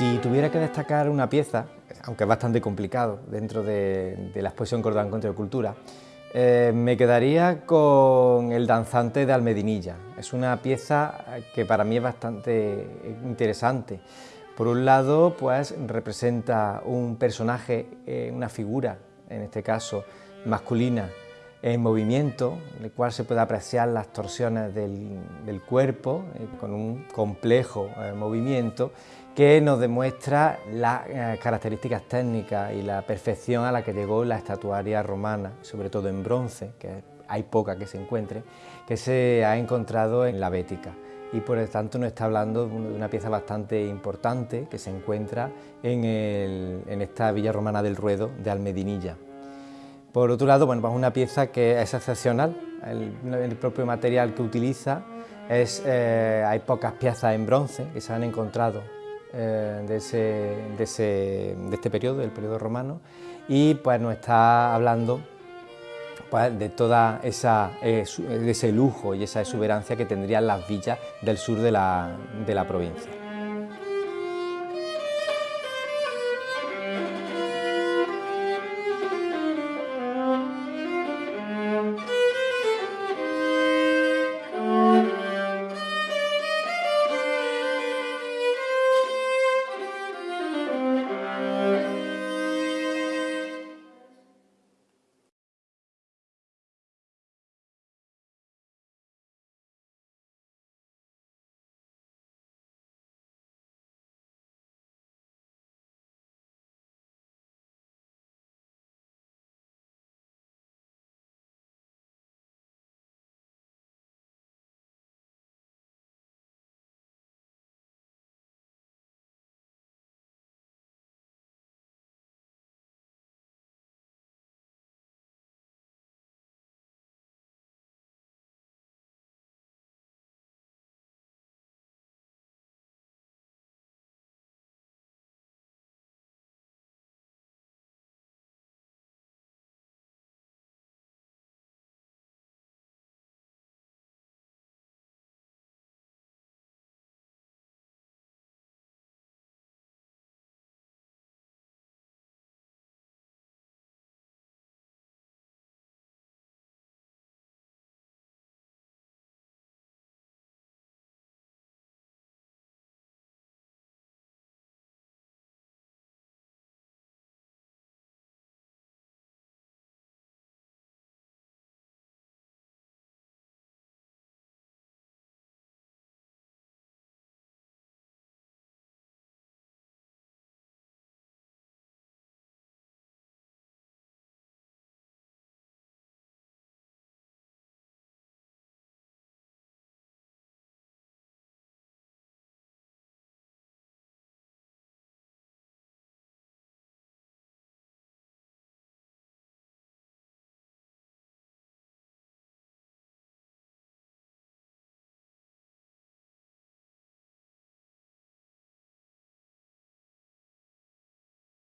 Si tuviera que destacar una pieza, aunque es bastante complicado dentro de, la exposición Córdoba Encuentro de Cultura, eh, me quedaría con El danzante de Almedinilla. Es una pieza que para mí es bastante interesante. Por un lado, pues representa un personaje, eh, una figura, en este caso masculina, en movimiento, en el cual se puede apreciar las torsiones del, cuerpo, eh, con un complejo eh, movimiento que nos demuestra las eh, características técnicas y la perfección a la que llegó la estatuaria romana, sobre todo en bronce, que hay poca que se encuentre, que se ha encontrado en la Bética y por lo tanto nos está hablando de una pieza bastante importante que se encuentra en, en esta villa romana del Ruedo de Almedinilla. Por otro lado, bueno, pues una pieza que es excepcional, el, propio material que utiliza, es, eh, hay pocas piezas en bronce que se han encontrado eh, de, este periodo, del periodo romano, y pues nos está hablando pues, de toda esa, eh, ese lujo y esa exuberancia que tendrían las villas del sur de la provincia.